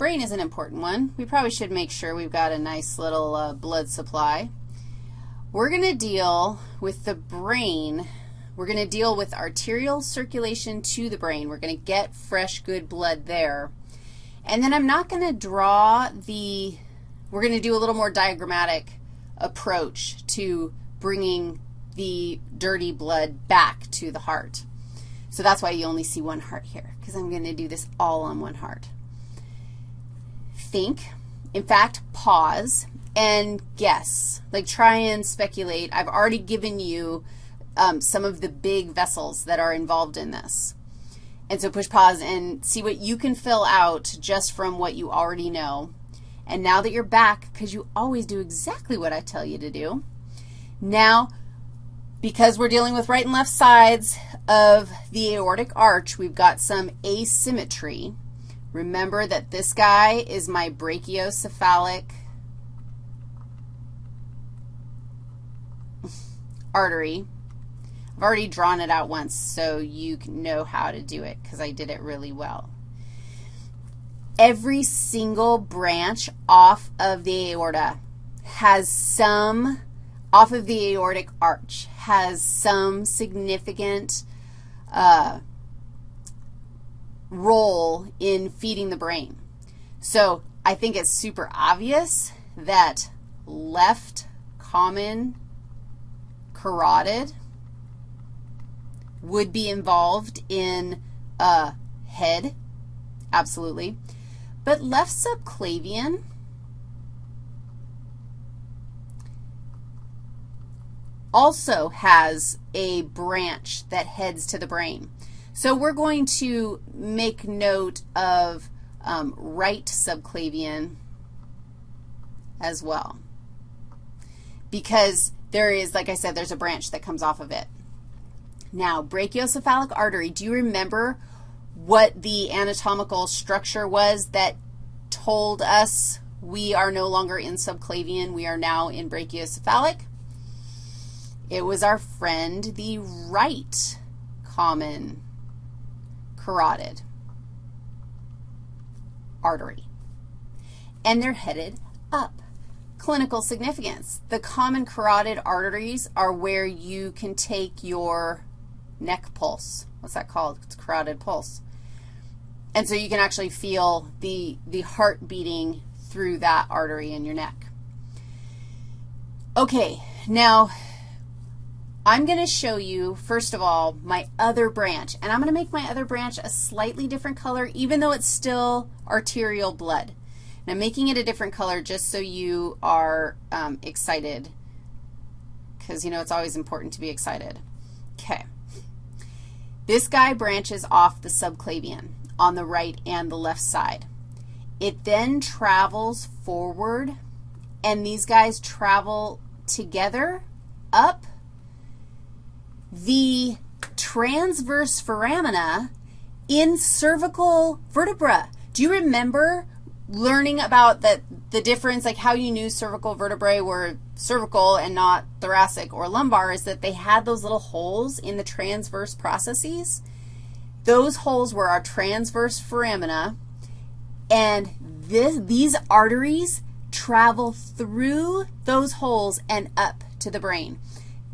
brain is an important one. We probably should make sure we've got a nice little uh, blood supply. We're going to deal with the brain. We're going to deal with arterial circulation to the brain. We're going to get fresh, good blood there. And then I'm not going to draw the, we're going to do a little more diagrammatic approach to bringing the dirty blood back to the heart. So that's why you only see one heart here, because I'm going to do this all on one heart. Think, in fact, pause and guess, like try and speculate. I've already given you um, some of the big vessels that are involved in this. And so push pause and see what you can fill out just from what you already know. And now that you're back, because you always do exactly what I tell you to do, now because we're dealing with right and left sides of the aortic arch, we've got some asymmetry. Remember that this guy is my brachiocephalic artery. I've already drawn it out once so you know how to do it because I did it really well. Every single branch off of the aorta has some off of the aortic arch has some significant uh, role in feeding the brain. So I think it's super obvious that left common carotid would be involved in a head, absolutely. But left subclavian also has a branch that heads to the brain. So we're going to make note of um, right subclavian as well because there is, like I said, there's a branch that comes off of it. Now, brachiocephalic artery, do you remember what the anatomical structure was that told us we are no longer in subclavian, we are now in brachiocephalic? It was our friend, the right common carotid artery. And they're headed up. Clinical significance. The common carotid arteries are where you can take your neck pulse. What's that called? It's carotid pulse. And so you can actually feel the, the heart beating through that artery in your neck. Okay, now I'm going to show you, first of all, my other branch. And I'm going to make my other branch a slightly different color, even though it's still arterial blood. And I'm making it a different color just so you are um, excited because, you know, it's always important to be excited. Okay. This guy branches off the subclavian on the right and the left side. It then travels forward, and these guys travel together up the transverse foramina in cervical vertebra. Do you remember learning about the, the difference, like how you knew cervical vertebrae were cervical and not thoracic or lumbar is that they had those little holes in the transverse processes. Those holes were our transverse foramina, and this, these arteries travel through those holes and up to the brain.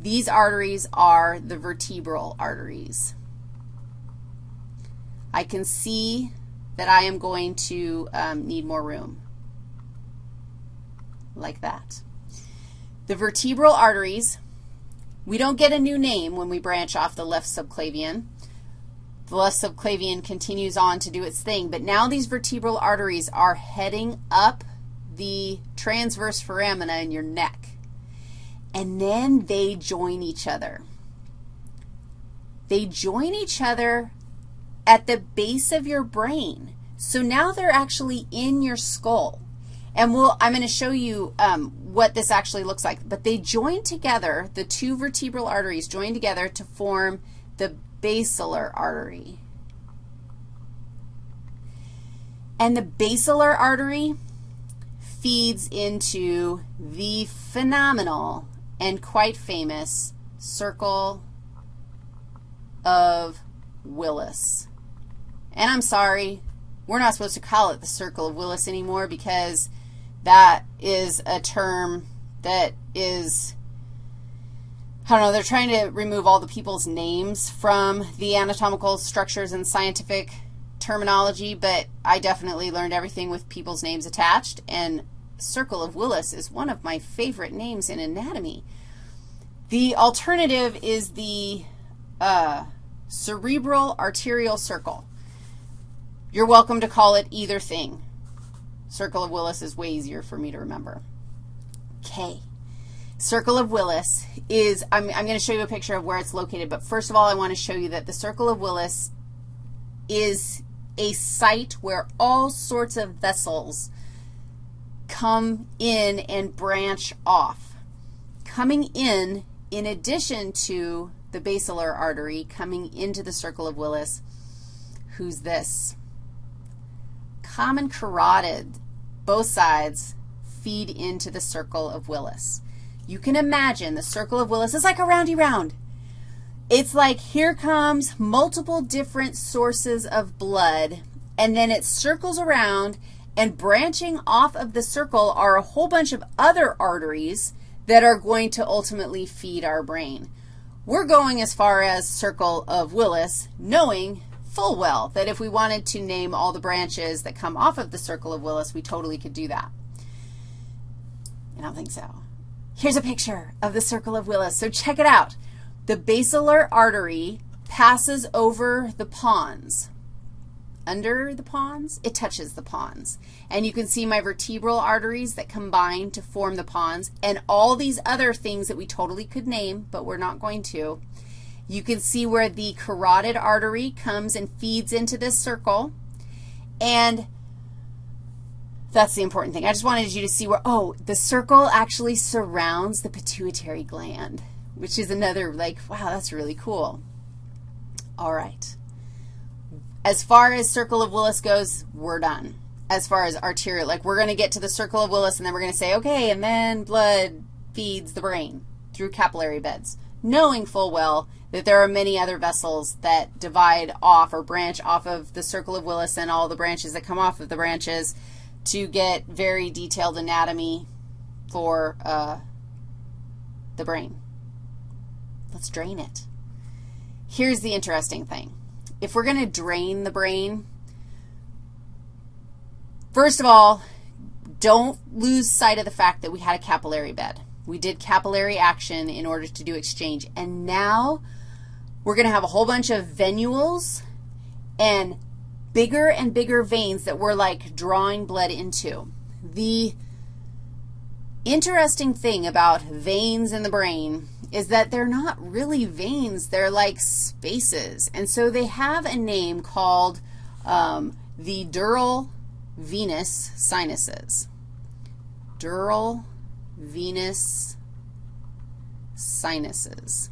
These arteries are the vertebral arteries. I can see that I am going to um, need more room, like that. The vertebral arteries, we don't get a new name when we branch off the left subclavian. The left subclavian continues on to do its thing, but now these vertebral arteries are heading up the transverse foramina in your neck and then they join each other. They join each other at the base of your brain. So now they're actually in your skull. And we'll, I'm going to show you um, what this actually looks like. But they join together, the two vertebral arteries join together to form the basilar artery. And the basilar artery feeds into the phenomenal and quite famous circle of Willis. And I'm sorry, we're not supposed to call it the circle of Willis anymore because that is a term that is, I don't know, they're trying to remove all the people's names from the anatomical structures and scientific terminology, but I definitely learned everything with people's names attached, and circle of Willis is one of my favorite names in anatomy. The alternative is the uh, cerebral arterial circle. You're welcome to call it either thing. Circle of Willis is way easier for me to remember. Okay. Circle of Willis is, I'm, I'm going to show you a picture of where it's located, but first of all, I want to show you that the Circle of Willis is a site where all sorts of vessels come in and branch off. Coming in, in addition to the basilar artery coming into the circle of Willis, who's this? Common carotid, both sides feed into the circle of Willis. You can imagine the circle of Willis is like a roundy round. It's like here comes multiple different sources of blood, and then it circles around, and branching off of the circle are a whole bunch of other arteries that are going to ultimately feed our brain. We're going as far as circle of Willis, knowing full well that if we wanted to name all the branches that come off of the circle of Willis, we totally could do that. I don't think so. Here's a picture of the circle of Willis. So check it out. The basilar artery passes over the pons. Under the pons, it touches the pons. And you can see my vertebral arteries that combine to form the pons and all these other things that we totally could name, but we're not going to. You can see where the carotid artery comes and feeds into this circle. And that's the important thing. I just wanted you to see where, oh, the circle actually surrounds the pituitary gland which is another, like, wow, that's really cool. All right. As far as circle of Willis goes, we're done. As far as arterial, like we're going to get to the circle of Willis, and then we're going to say, okay, and then blood feeds the brain through capillary beds, knowing full well that there are many other vessels that divide off or branch off of the circle of Willis and all the branches that come off of the branches to get very detailed anatomy for uh, the brain. Let's drain it. Here's the interesting thing. If we're going to drain the brain, first of all, don't lose sight of the fact that we had a capillary bed. We did capillary action in order to do exchange. And now we're going to have a whole bunch of venules and bigger and bigger veins that we're like drawing blood into. The interesting thing about veins in the brain is that they're not really veins. They're like spaces. And so they have a name called um, the dural venous sinuses. Dural venous sinuses.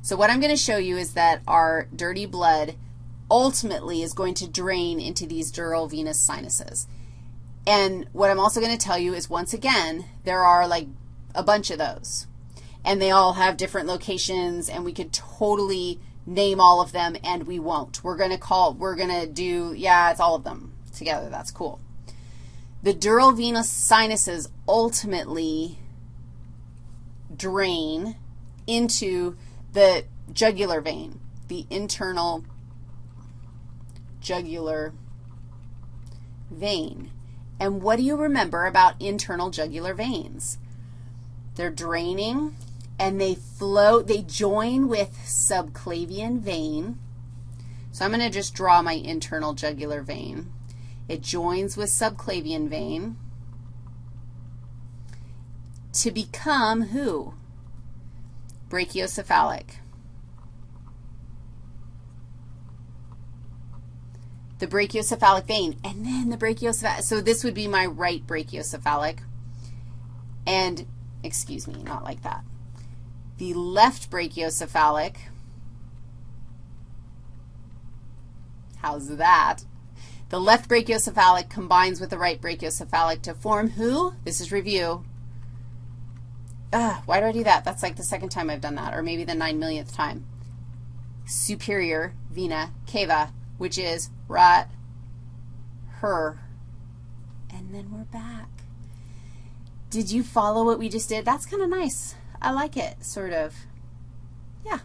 So what I'm going to show you is that our dirty blood ultimately is going to drain into these dural venous sinuses. And what I'm also going to tell you is, once again, there are like a bunch of those and they all have different locations, and we could totally name all of them, and we won't. We're going to call, we're going to do, yeah, it's all of them together. That's cool. The dural venous sinuses ultimately drain into the jugular vein, the internal jugular vein. And what do you remember about internal jugular veins? They're draining and they flow, they join with subclavian vein. So I'm going to just draw my internal jugular vein. It joins with subclavian vein to become who? Brachiocephalic. The brachiocephalic vein, and then the brachiocephalic. So this would be my right brachiocephalic. And, excuse me, not like that the left brachiocephalic. How's that? The left brachiocephalic combines with the right brachiocephalic to form who? This is review. Ugh, why do I do that? That's like the second time I've done that, or maybe the nine millionth time. Superior vena cava, which is right her, and then we're back. Did you follow what we just did? That's kind of nice. I like it, sort of. Yeah.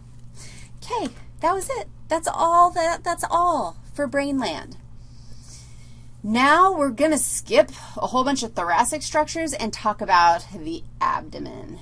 Okay, that was it. That's all that that's all for Brainland. Now we're going to skip a whole bunch of thoracic structures and talk about the abdomen.